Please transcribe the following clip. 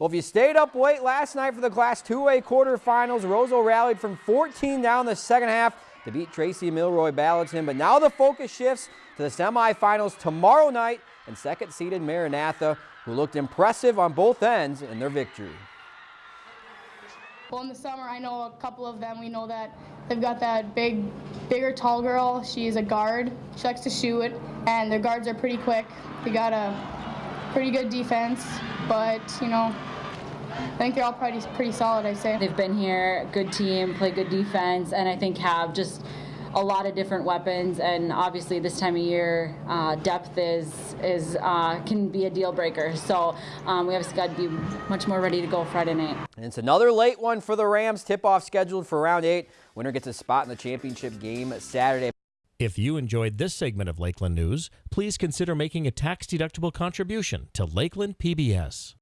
Well, if you stayed up late last night for the Class 2A quarterfinals, Roseau rallied from 14 down the second half to beat Tracy Milroy Balaton. But now the focus shifts to the semifinals tomorrow night and second-seeded Maranatha, who looked impressive on both ends in their victory. Well, in the summer, I know a couple of them. We know that they've got that big, bigger, tall girl. She's a guard. She likes to shoot, and their guards are pretty quick. They got a pretty good defense, but you know, I think they're all pretty pretty solid. I'd say they've been here, good team, play good defense, and I think have just a lot of different weapons, and obviously this time of year, uh, depth is is uh, can be a deal breaker. So um, we have got to be much more ready to go Friday night. And it's another late one for the Rams. Tip-off scheduled for round eight. Winner gets a spot in the championship game Saturday. If you enjoyed this segment of Lakeland News, please consider making a tax-deductible contribution to Lakeland PBS.